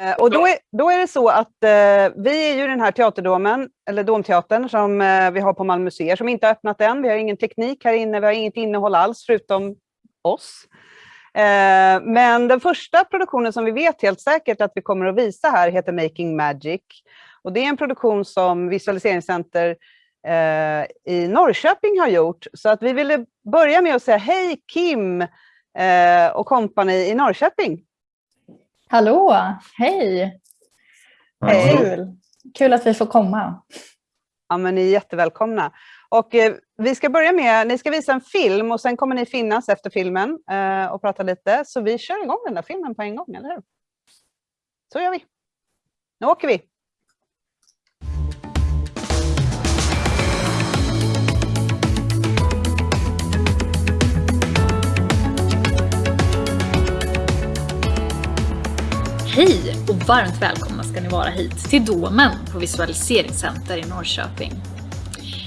Eh, och då är, då är det så att eh, vi är ju den här teaterdomen, eller Domteatern, som eh, vi har på Malmö museer, som inte har öppnat än. Vi har ingen teknik här inne, vi har inget innehåll alls, förutom oss. Eh, men den första produktionen som vi vet helt säkert att vi kommer att visa här heter Making Magic. Och det är en produktion som Visualiseringscenter eh, i Norrköping har gjort. Så att vi ville börja med att säga hej Kim eh, och kompani i Norrköping. Hallå, hej! Hej. Kul. Kul att vi får komma. Ja, men ni är jättevälkomna. Och eh, vi ska börja med, ni ska visa en film och sen kommer ni finnas efter filmen eh, och prata lite. Så vi kör igång den där filmen på en gång, eller hur? Så gör vi. Nu åker vi. Hej och varmt välkomna ska ni vara hit till Domen på Visualiseringscenter i Norrköping.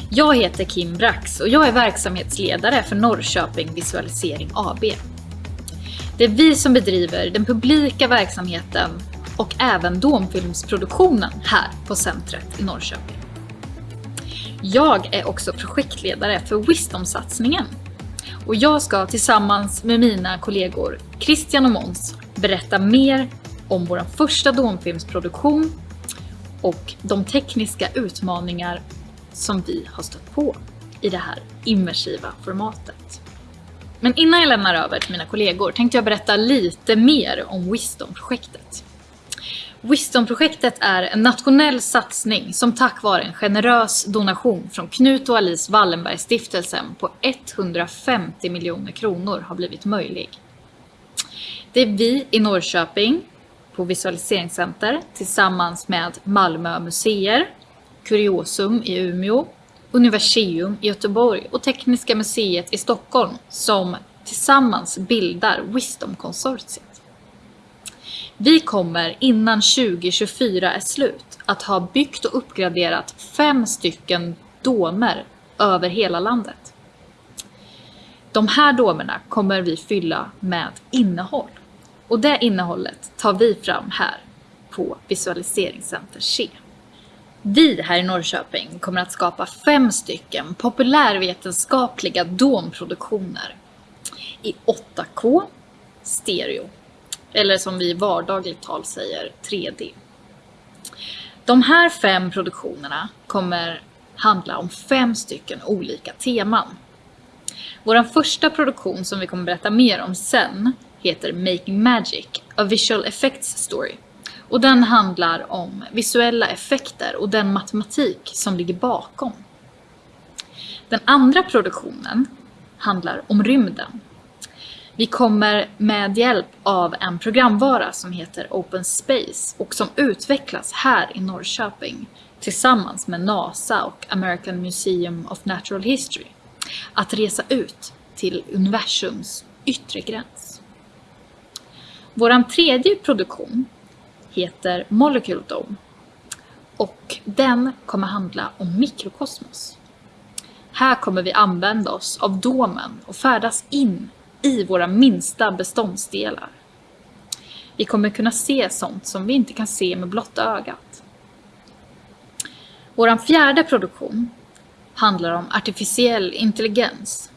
Jag heter Kim Brax och jag är verksamhetsledare för Norrköping Visualisering AB. Det är vi som bedriver den publika verksamheten och även domfilmsproduktionen här på centret i Norrköping. Jag är också projektledare för Wisdom-satsningen och jag ska tillsammans med mina kollegor Christian och Måns berätta mer om vår första domfilmsproduktion och de tekniska utmaningar som vi har stött på i det här immersiva formatet. Men innan jag lämnar över till mina kollegor tänkte jag berätta lite mer om Wisdom-projektet. Wisdom-projektet är en nationell satsning som tack vare en generös donation från Knut och Alice Wallenberg-stiftelsen på 150 miljoner kronor har blivit möjlig. Det är vi i Norrköping på Visualiseringscenter tillsammans med Malmö museer, Kuriosum i Umeå, Universium i Göteborg och Tekniska museet i Stockholm som tillsammans bildar Wisdom-konsortiet. Vi kommer innan 2024 är slut att ha byggt och uppgraderat fem stycken domer över hela landet. De här domerna kommer vi fylla med innehåll. Och det innehållet tar vi fram här på Visualiseringscenter C. Vi här i Norrköping kommer att skapa fem stycken populärvetenskapliga domproduktioner i 8K stereo, eller som vi i vardagligt tal säger 3D. De här fem produktionerna kommer handla om fem stycken olika teman. Vår första produktion som vi kommer berätta mer om sen heter Making Magic, A Visual Effects Story. Och den handlar om visuella effekter och den matematik som ligger bakom. Den andra produktionen handlar om rymden. Vi kommer med hjälp av en programvara som heter Open Space och som utvecklas här i Norrköping tillsammans med NASA och American Museum of Natural History att resa ut till universums yttre gräns. Vår tredje produktion heter Molecule Dome och den kommer handla om mikrokosmos. Här kommer vi använda oss av domen och färdas in i våra minsta beståndsdelar. Vi kommer kunna se sånt som vi inte kan se med blotta ögat. Vår fjärde produktion handlar om artificiell intelligens,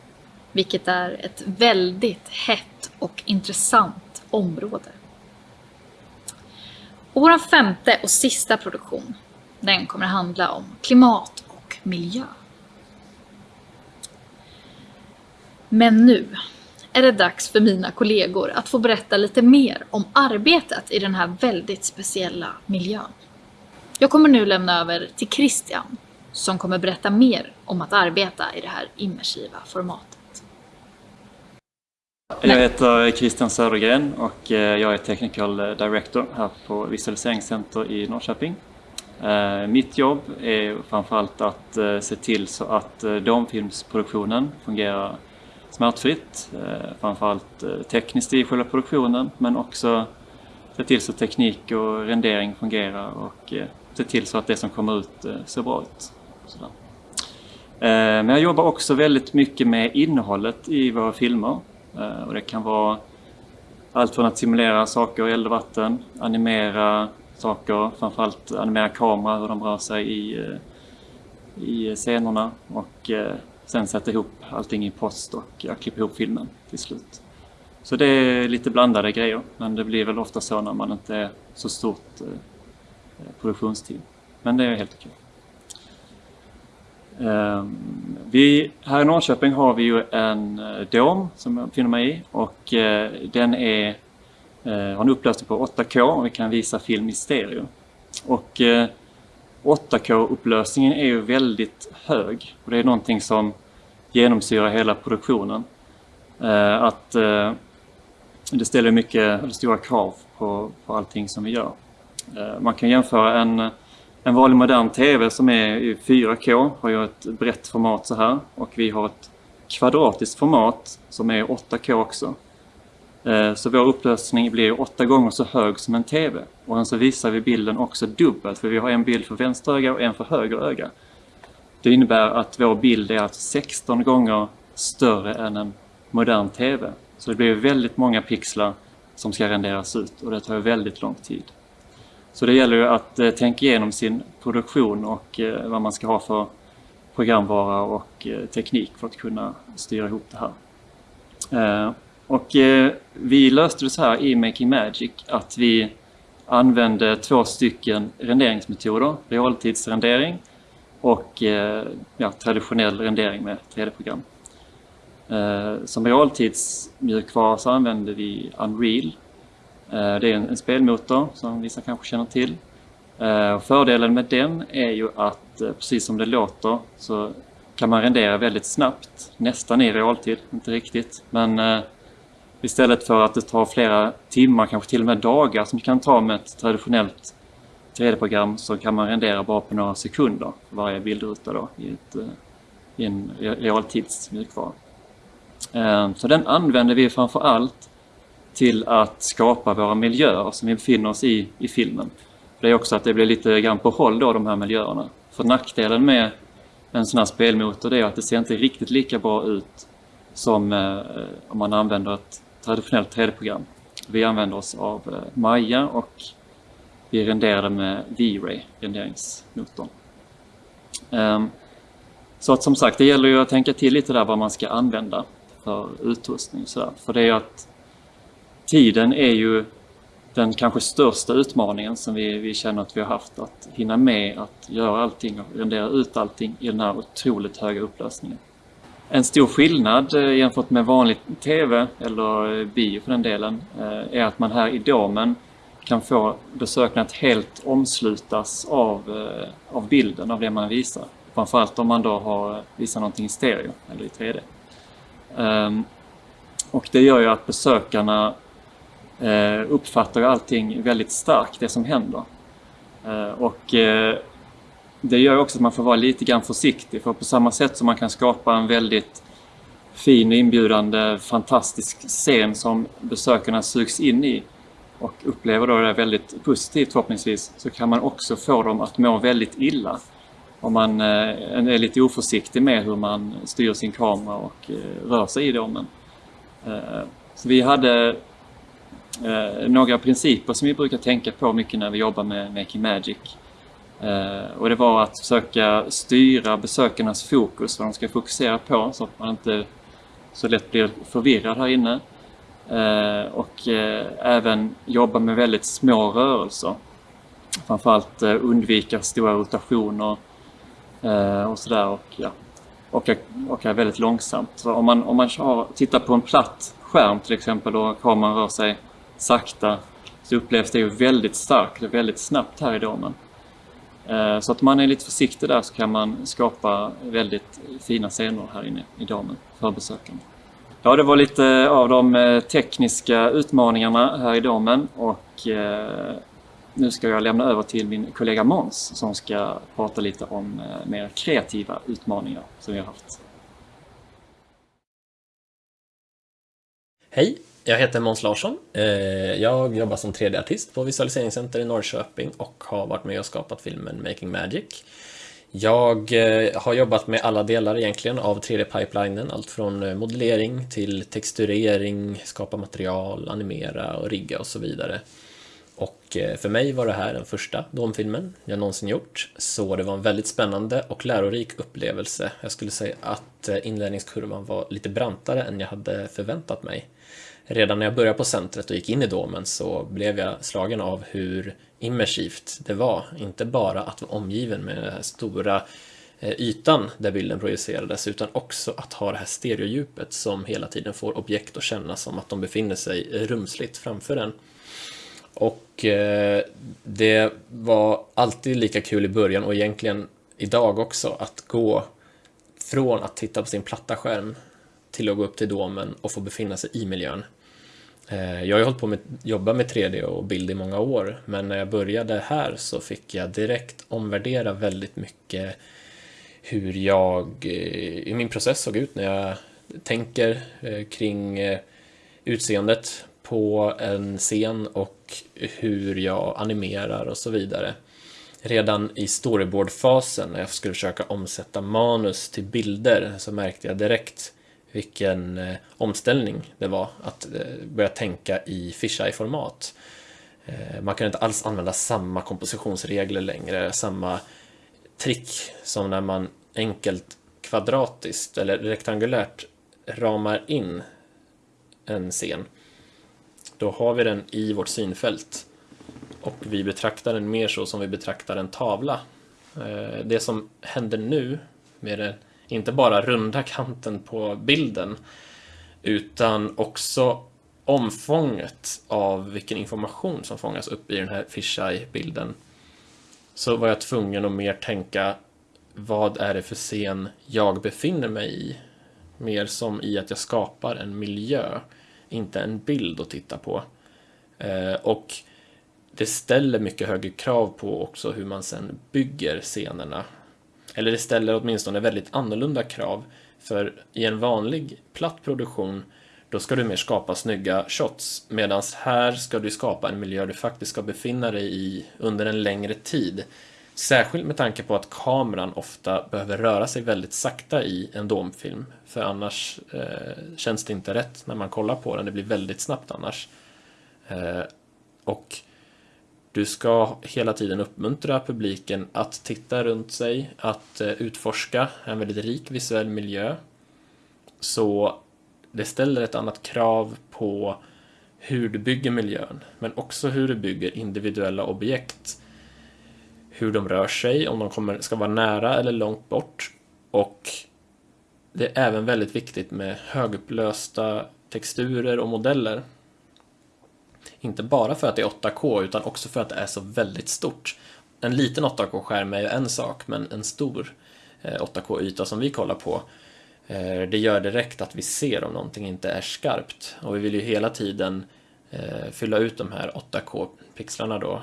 vilket är ett väldigt hett och intressant område. Och vår femte och sista produktion, den kommer att handla om klimat och miljö. Men nu är det dags för mina kollegor att få berätta lite mer om arbetet i den här väldigt speciella miljön. Jag kommer nu lämna över till Christian som kommer berätta mer om att arbeta i det här immersiva formatet. Jag heter Christian Södergren och eh, jag är Technical Director här på Visualiseringscenter i Norrköping. Eh, mitt jobb är framförallt att eh, se till så att domfilmsproduktionen fungerar smärtfritt. Framförallt tekniskt i själva produktionen men också se till så att teknik och rendering fungerar och se till så att det som kommer ut ser bra ut. Men jag jobbar också väldigt mycket med innehållet i våra filmer. Eh, och det kan vara allt från att simulera saker i eld och vatten, animera saker, framförallt animera kamera, hur de rör sig i, eh, i scenerna och eh, sen sätta ihop allting i post och klippa ihop filmen till slut. Så det är lite blandade grejer, men det blir väl ofta så när man inte är så stort produktionsteam. Men det är helt okej. Ehm, vi, här i Norrköping har vi ju en eh, dom som jag befinner mig i och eh, den är, eh, har en upplösning på 8K och vi kan visa film i stereo. Och eh, 8K-upplösningen är ju väldigt hög och det är någonting som genomsyrar hela produktionen. Eh, att det ställer mycket stora krav på, på allting som vi gör. Man kan jämföra en en vanlig modern TV som är i 4K har ju ett brett format så här och vi har ett kvadratiskt format som är 8K också. Eh, så vår upplösning blir åtta gånger så hög som en TV. Och sen så visar vi bilden också dubbelt för vi har en bild för vänster öga och en för höger öga. Det innebär att vår bild är alltså 16 gånger större än en modern TV. Så det blir väldigt många pixlar som ska renderas ut och det tar väldigt lång tid. Så det gäller ju att eh, tänka igenom sin produktion och eh, vad man ska ha för programvara och eh, teknik för att kunna styra ihop det här. Eh, och eh, vi löste det så här i Making Magic att vi använde två stycken renderingsmetoder, realtidsrendering och eh, ja, traditionell rendering med 3D-program. Eh, som realtidsmjukvara så använde vi Unreal Eh, det är en, spelmotor som vissa kanske känner till. Eh, fördelen med den är ju att eh, precis som det låter så kan man rendera väldigt snabbt, nästan i realtid, inte riktigt. Men istället för att det tar flera timmar, kanske till och med dagar som det kan ta med ett traditionellt 3D-program så kan man rendera bara på några sekunder för varje bildruta då, i, ett, i en realtidsmjukvara. Så den använder vi framför allt till att skapa våra miljöer som vi befinner oss i i filmen. Det är också att det blir lite grann på håll då, de här miljöerna. För nackdelen med en sån här spelmotor är att det ser inte riktigt lika bra ut som eh, om man använder ett traditionellt 3D-program. Vi använder oss av eh, Maya och vi renderade med V-Ray, renderingsmotorn. Um, så att som sagt, det gäller ju att tänka till lite där vad man ska använda för utrustning. Så där. För det är att tiden är ju den kanske största utmaningen som vi, vi känner att vi har haft. Att hinna med att göra allting och rendera ut allting i den här otroligt höga upplösningen. En stor skillnad eh, jämfört med vanlig TV eller eh, bio för den delen eh, är att man här i domen kan få besökarna att helt omslutas av, av bilden, av det man visar. Framförallt om man då har visar någonting i stereo eller i 3D. Ehm, och det gör ju att besökarna Eh, uppfattar allting väldigt starkt, det som händer. Eh, och eh, det gör också att man får vara lite grann försiktig för på samma sätt som man kan skapa en väldigt fin, inbjudande, fantastisk scen som besökarna sugs in i och upplever då det väldigt positivt förhoppningsvis så kan man också få dem att må väldigt illa om man är lite oförsiktig med hur man styr sin kamera och rör sig i domen. Så vi hade eh, några principer som vi brukar tänka på mycket när vi jobbar med Making Magic. Eh, och det var att försöka styra besökarnas fokus, vad de ska fokusera på så att man inte så lätt blir förvirrad här inne. Eh, och eh, även jobba med väldigt små rörelser. Framförallt eh, undvika stora rotationer eh, och sådär. Och, ja, och, och är väldigt långsamt. Så om man, om man har, tittar på en platt skärm till exempel och kameran rör sig sakta så upplevs det ju väldigt starkt och väldigt snabbt här i domen. Eh, så att man är lite försiktig där så kan man skapa väldigt fina scener här inne i domen för besökarna. Ja, det var lite av de eh, tekniska utmaningarna här i domen och eh, nu ska jag lämna över till min kollega Måns som ska prata lite om mer kreativa utmaningar som vi har haft. Hej, jag heter Måns Larsson. Eh, jag jobbar som 3D-artist på Visualiseringscenter i Norrköping och har varit med och skapat filmen Making Magic. Jag eh, har jobbat med alla delar egentligen av 3D-pipelinen, allt från eh, modellering till texturering, skapa material, animera och rigga och så vidare. Och för mig var det här den första domfilmen jag någonsin gjort, så det var en väldigt spännande och lärorik upplevelse. Jag skulle säga att inlärningskurvan var lite brantare än jag hade förväntat mig. Redan när jag började på centret och gick in i domen så blev jag slagen av hur immersivt det var. Inte bara att vara omgiven med den här stora eh, ytan där bilden projicerades utan också att ha det här stereodjupet som hela tiden får objekt att känna som att de befinner sig rumsligt framför en. Och eh, det var alltid lika kul i början och egentligen idag också att gå från att titta på sin platta skärm till att gå upp till domen och få befinna sig i miljön. Eh, jag har ju hållit på med jobba med 3D och bild i många år, men när jag började här så fick jag direkt omvärdera väldigt mycket hur jag eh, hur min process såg ut när jag tänker eh, kring utseendet på en scen och hur jag animerar och så vidare. Redan i storyboardfasen när jag skulle försöka omsätta manus till bilder så märkte jag direkt vilken eh, omställning det var att eh, börja tänka i fisheye-format. Eh, man kan inte alls använda samma kompositionsregler längre, samma trick som när man enkelt kvadratiskt eller rektangulärt ramar in en scen. Då har vi den i vårt synfält och vi betraktar den mer så som vi betraktar en tavla. Eh, det som händer nu med den inte bara runda kanten på bilden utan också omfånget av vilken information som fångas upp i den här fisheye-bilden så var jag tvungen att mer tänka vad är det för scen jag befinner mig i? Mer som i att jag skapar en miljö, inte en bild att titta på. Eh, och det ställer mycket högre krav på också hur man sen bygger scenerna eller det ställer åtminstone väldigt annorlunda krav. För i en vanlig platt produktion då ska du mer skapa snygga shots. Medan här ska du skapa en miljö du faktiskt ska befinna dig i under en längre tid. Särskilt med tanke på att kameran ofta behöver röra sig väldigt sakta i en domfilm. För annars eh, känns det inte rätt när man kollar på den. Det blir väldigt snabbt annars. Eh, och du ska hela tiden uppmuntra publiken att titta runt sig, att eh, utforska en väldigt rik visuell miljö. Så det ställer ett annat krav på hur du bygger miljön, men också hur du bygger individuella objekt. Hur de rör sig, om de kommer, ska vara nära eller långt bort. Och det är även väldigt viktigt med högupplösta texturer och modeller inte bara för att det är 8K utan också för att det är så väldigt stort. En liten 8K-skärm är ju en sak, men en stor eh, 8K-yta som vi kollar på eh, det gör direkt att vi ser om någonting inte är skarpt. Och vi vill ju hela tiden eh, fylla ut de här 8K-pixlarna då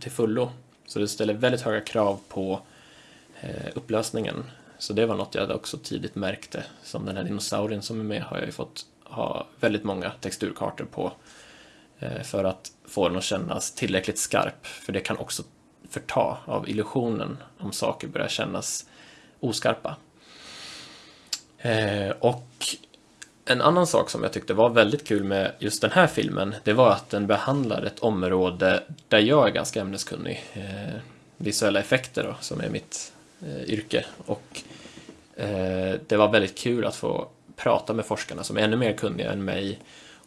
till fullo. Så det ställer väldigt höga krav på upplösningen. Så det var något jag också tidigt märkte. Som den här dinosaurien som är med har jag ju fått ha väldigt många texturkartor på Eh, för att få den att kännas tillräckligt skarp. För det kan också förta av illusionen om saker börjar kännas oskarpa. Eh, och en annan sak som jag tyckte var väldigt kul med just den här filmen, det var att den behandlar ett område där jag är ganska ämneskunnig. Eh, visuella effekter då, som är mitt eh, yrke. Och det var väldigt kul att få prata med forskarna som är ännu mer kunniga än mig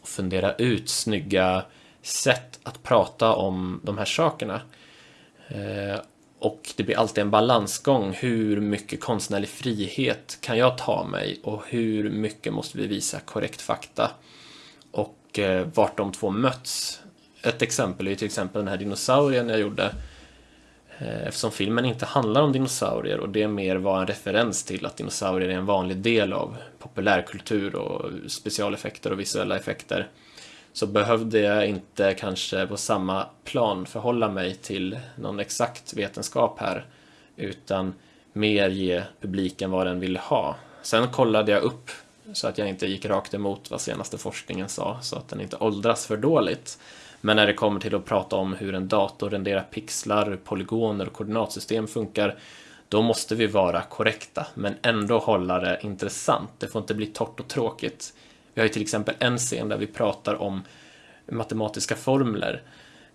och fundera ut snygga sätt att prata om de här sakerna. Eh, och det blir alltid en balansgång. Hur mycket konstnärlig frihet kan jag ta mig och hur mycket måste vi visa korrekt fakta? Och eh, vart de två möts. Ett exempel är till exempel den här dinosaurien jag gjorde. Eh, eftersom filmen inte handlar om dinosaurier och det mer var en referens till att dinosaurier är en vanlig del av populärkultur och specialeffekter och visuella effekter så behövde jag inte kanske på samma plan förhålla mig till någon exakt vetenskap här utan mer ge publiken vad den vill ha. Sen kollade jag upp så att jag inte gick rakt emot vad senaste forskningen sa så att den inte åldras för dåligt. Men när det kommer till att prata om hur en dator renderar pixlar, polygoner och koordinatsystem funkar då måste vi vara korrekta men ändå hålla det intressant. Det får inte bli torrt och tråkigt. Vi har ju till exempel en scen där vi pratar om matematiska formler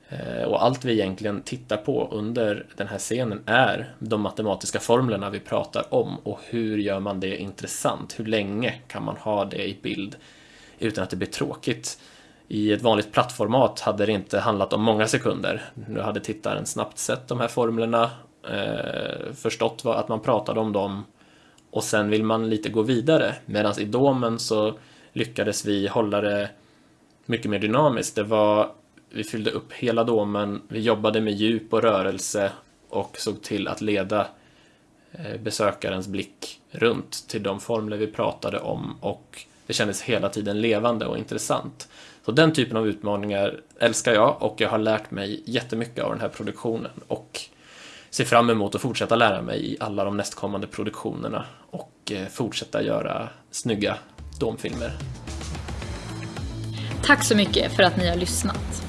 eh, och allt vi egentligen tittar på under den här scenen är de matematiska formlerna vi pratar om och hur gör man det intressant? Hur länge kan man ha det i bild utan att det blir tråkigt? I ett vanligt plattformat hade det inte handlat om många sekunder. Nu hade tittaren snabbt sett de här formlerna, eh, förstått vad, att man pratade om dem och sen vill man lite gå vidare. Medan i domen så lyckades vi hålla det mycket mer dynamiskt. Det var, vi fyllde upp hela domen, vi jobbade med djup och rörelse och såg till att leda eh, besökarens blick runt till de formler vi pratade om och det kändes hela tiden levande och intressant. Så den typen av utmaningar älskar jag och jag har lärt mig jättemycket av den här produktionen och ser fram emot att fortsätta lära mig i alla de nästkommande produktionerna och eh, fortsätta göra snygga domfilmer. Tack så mycket för att ni har lyssnat.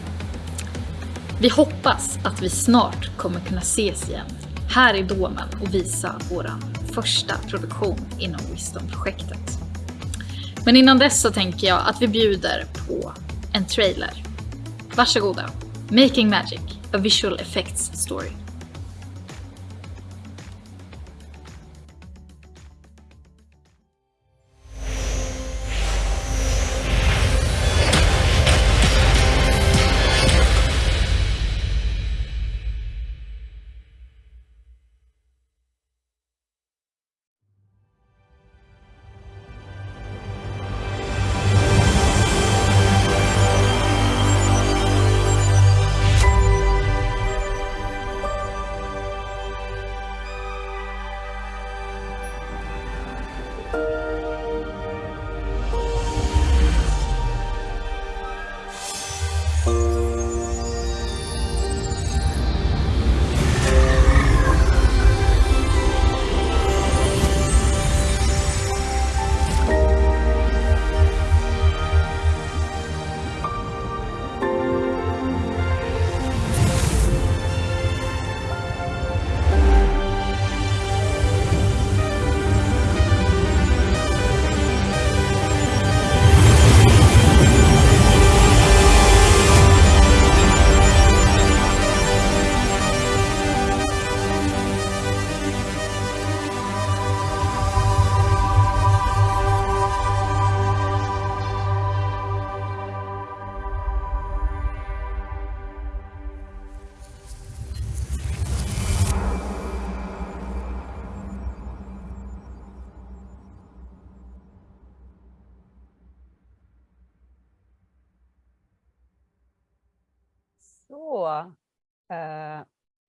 Vi hoppas att vi snart kommer kunna ses igen här i Domen och visa vår första produktion inom Wisdom-projektet. Men innan dess så tänker jag att vi bjuder på en trailer. Varsågoda. Making Magic, a visual effects story.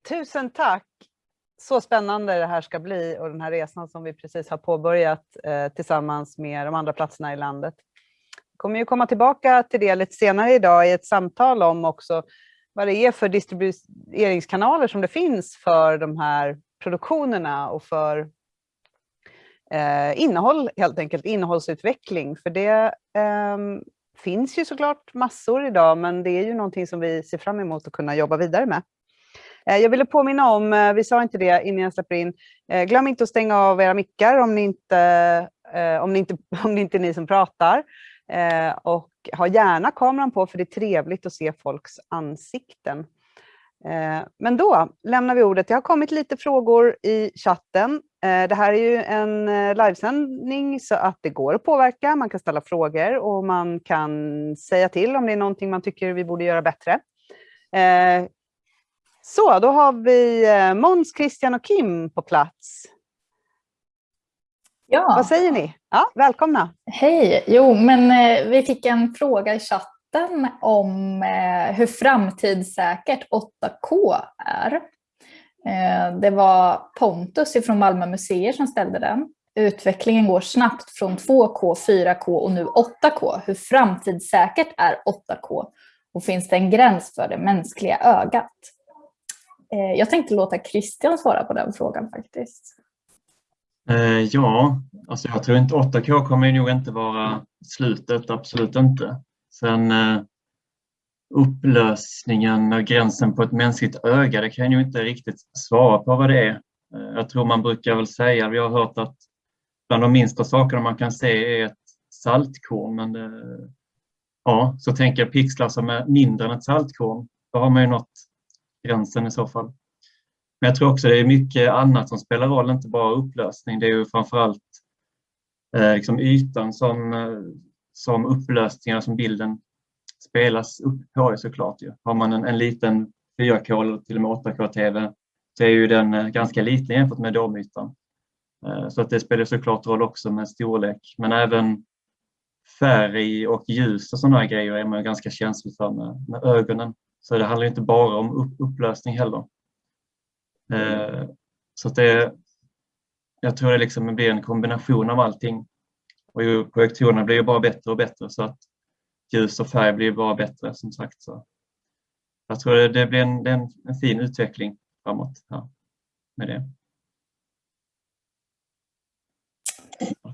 Tusen tack. Så spännande det här ska bli och den här resan som vi precis har påbörjat eh, tillsammans med de andra platserna i landet. Vi kommer ju komma tillbaka till det lite senare idag i ett samtal om också vad det är för distribueringskanaler som det finns för de här produktionerna och för eh, innehåll, helt enkelt innehållsutveckling. För det eh, finns ju såklart massor idag, men det är ju någonting som vi ser fram emot att kunna jobba vidare med. Eh, jag ville påminna om, eh, vi sa inte det innan jag släpper in, eh, glöm inte att stänga av era mickar om, ni inte, om, ni inte, om det inte är ni som pratar. Och ha gärna kameran på för det är trevligt att se folks ansikten. Men då lämnar vi ordet. Det har kommit lite frågor i chatten. Det här är ju en livesändning så att det går att påverka. Man kan ställa frågor och man kan säga till om det är någonting man tycker vi borde göra bättre. Så, då har vi Måns, Christian och Kim på plats. Ja. Vad säger ni? Ja, välkomna. Hej. Jo, men eh, vi fick en fråga i chatten om eh, hur framtidssäkert 8K är. Eh, det var Pontus från Malmö museer som ställde den. Utvecklingen går snabbt från 2K, 4K och nu 8K. Hur framtidssäkert är 8K? Och finns det en gräns för det mänskliga ögat? Eh, jag tänkte låta Christian svara på den frågan faktiskt. Eh, ja, alltså jag tror inte 8K kommer nog inte vara slutet, absolut inte. Sen eh, upplösningen och gränsen på ett mänskligt öga, det kan jag ju inte riktigt svara på vad det är. Eh, jag tror man brukar väl säga, vi har hört att bland de minsta sakerna man kan se är ett saltkorn, men det, ja, så tänker jag pixlar som är mindre än ett saltkorn. Då har man ju nått gränsen i så fall. Men jag tror också det är mycket annat som spelar roll, inte bara upplösning. Det är ju framförallt eh, liksom ytan som, eh, som upplösningar som bilden spelas upp på såklart. Ju. Har man en, en liten 4K eller till och med 8K-TV så är ju den eh, ganska liten jämfört med domytan. Eh, så att det spelar såklart roll också med storlek, men även färg och ljus och sådana grejer är man ganska känslig för med, med ögonen. Så det handlar inte bara om upp, upplösning heller. Eh, så att det, jag tror det liksom blir en kombination av allting. Och projektorerna blir ju bara bättre och bättre så att ljus och färg blir bara bättre som sagt. Så jag tror det, det blir en, en, en fin utveckling framåt här med det.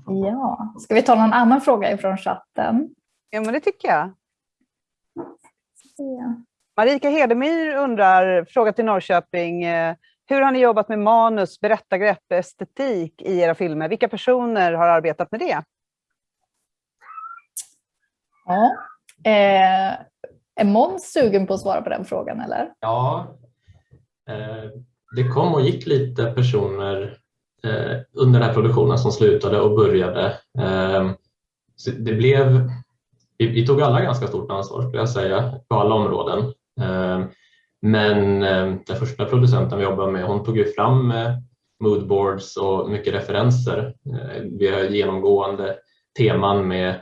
Ja, ska vi ta någon annan fråga ifrån chatten? Ja, men det tycker jag. Marika Hedemyr undrar, fråga till Norrköping, eh, hur har ni jobbat med manus, berättargrepp, estetik i era filmer? Vilka personer har arbetat med det? Ja. Eh, är Måns sugen på att svara på den frågan eller? Ja, eh, det kom och gick lite personer eh, under den här produktionen som slutade och började. Eh, det blev, vi, vi, tog alla ganska stort ansvar skulle jag säga på alla områden. Ehm, men ehm, den första producenten vi jobbade med hon tog ju fram eh, moodboards och mycket referenser. Eh, vi har genomgående teman med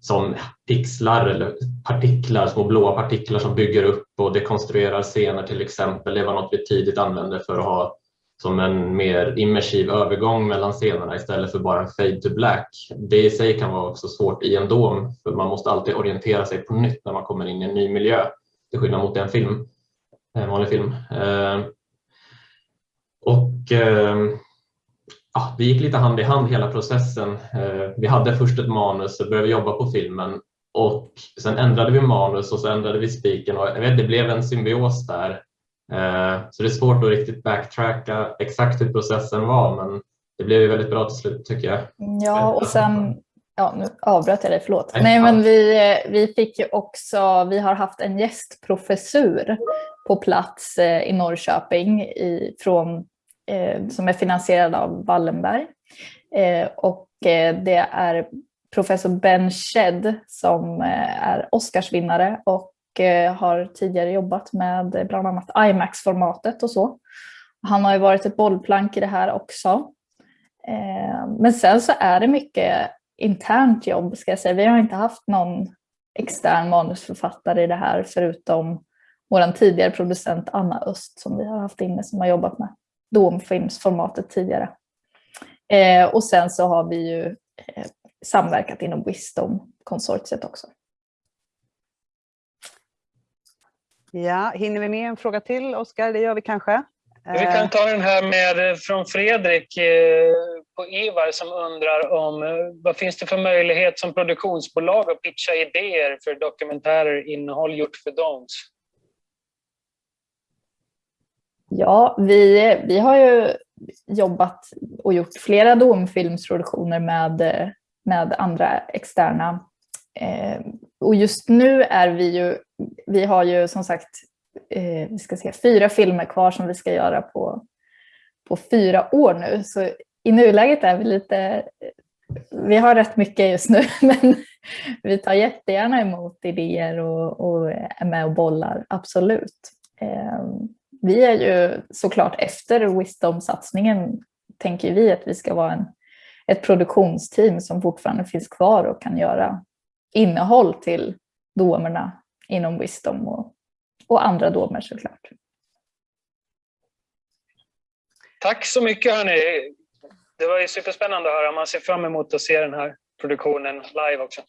som pixlar eller partiklar, små blåa partiklar som bygger upp och dekonstruerar scener till exempel. Det var något vi tidigt använde för att ha som en mer immersiv övergång mellan scenerna istället för bara en fade to black. Det i sig kan vara också svårt i en dom för man måste alltid orientera sig på nytt när man kommer in i en ny miljö till skillnad mot en film, en vanlig film. Ehm, och ehm, ja, det gick lite hand i hand hela processen. Ehm, vi hade först ett manus och började jobba på filmen och sen ändrade vi manus och så ändrade vi spiken och jag vet, det blev en symbios där. Så det är svårt att riktigt backtracka exakt hur processen var men det blev väldigt bra till slut tycker jag. Ja och sen, ja nu avbröt jag dig, förlåt. Nej men vi, vi fick ju också, vi har haft en gästprofessur på plats eh, i Norrköping i, från eh, som är finansierad av Wallenberg. Eh, och eh, det är professor Ben Shedd som eh, är Oscarsvinnare och eh, har tidigare jobbat med bland annat IMAX-formatet och så. Han har ju varit ett bollplank i det här också. Eh, men sen så är det mycket internt jobb ska jag säga. Vi har inte haft någon extern manusförfattare i det här förutom vår tidigare producent Anna Öst som vi har haft inne som har jobbat med domfilmsformatet tidigare. Eh, och sen så har vi ju eh, samverkat inom Wisdom-konsortiet också. Ja, hinner vi med en fråga till, Oskar? Det gör vi kanske. Vi kan eh. ta den här med, eh, från Fredrik eh, på Ivar som undrar om vad finns det för möjlighet som produktionsbolag att pitcha idéer för dokumentärer innehåll gjort för DOMS? Ja, vi, vi har ju jobbat och gjort flera domfilmsproduktioner med, med andra externa. Och just nu är vi ju, vi har ju som sagt eh, vi ska se, fyra filmer kvar som vi ska göra på, på fyra år nu. Så i nuläget är vi lite, vi har rätt mycket just nu, men vi tar jättegärna emot idéer och, och är med och bollar, absolut. Eh, vi är ju såklart efter Wisdom-satsningen tänker vi att vi ska vara en, ett produktionsteam som fortfarande finns kvar och kan göra innehåll till domerna inom Wisdom och, och andra domer såklart. Tack så mycket hörni. Det var ju superspännande att höra. Man ser fram emot att se den här produktionen live också.